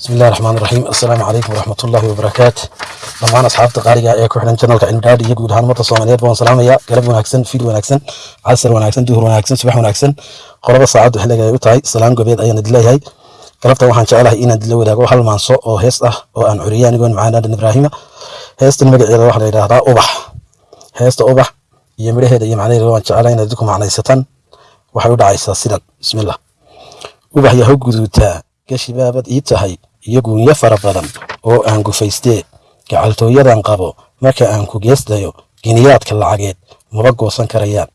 bismi illahi raxmaan iraxiim assalaamu calaykum waraxmatullaahi wabarakaatu dhammaan asxaabta qaaliga ee ku xidhan janalka cilmidhaadhi iyo guud ahaan ummadda soomaaliyeed baan salaamaya. Galab wanaagsan fiid wanaagsan casar wanaagsan duhur wanaagsan subax wanaagsan. Qolaba saacaddu xilliga ay u tahay salaan gobeed ayaan idin leeyahay. Galabta waxaan jecelahay inaan idinla wadaago hal maanso oo hees ah oo aan curiye anigoon macaan aadan ibraahima. Heestan magaceeda waxaa la yidhaahdaa ubax. Heesta ubax iyo midhaheeda iyo macnaheeda waan jecelahay inaad idinku macnaysataan waxay u dhacaysaa sidan bismillah. Ubax yahow guduutaa gashi baabad ii tahay iyo guunyo fara badan oo aan gufaystee gacaltooyadan qabo marka aan ku geestayo giniyaadka lacageed maba goosan karayaan.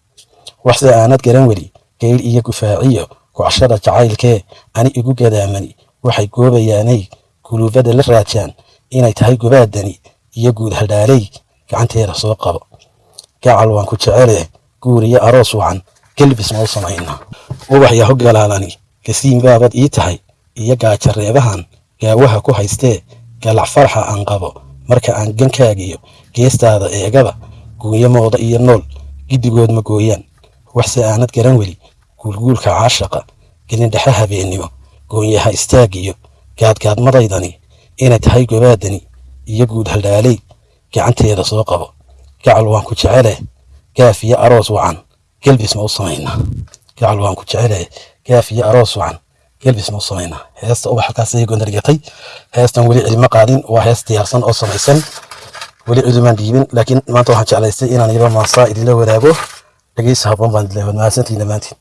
Waxse aanad garan weli geyl iyo gufaaciyo kocshada jacaylkee ani igu gadaamani waxay goobayaanay guluubada la raajaan inay tahay gobaadani iyo guud hadhaaley gacanteeda soo qabo. Gacal waan ku jecele guur iyo aroos wacan gelbis mau samayna ubax yaho galaalani gasiin baabad ii tahay iyo gaajareebahan gaawaha ku haystee galac farxa aan qabo marka aan gankaagiyo geestaada eegaba guunyamooda iyo nool giddigood ma gooyaan. Waxse aanad garan weli guulguulka caashaqa gelindhexe habeennimo goonyaha istaagiyo gaadgaadmadaydani inay tahay gobaadani iyo guud haldhaaley gacanteeda soo qabo. Gacal waan ku jecele gaaf iyo aroos wacan gelbis ma u samaynaa gacal waan ku jecele gaaf iyo aroos wacan gelbis ma u samaynaa heesta ubax halkaas ayay gondargatay heestan weli cilmo qaadin. Waa hees diyaarsan oo samaysan. Weli cidumaan dhiibin laakiin maanta waxaan jeclaystay inaan yaba maasaa idinla wadaago. Dhegeysa habboon baan idinla mahadsantiin dhammaantiin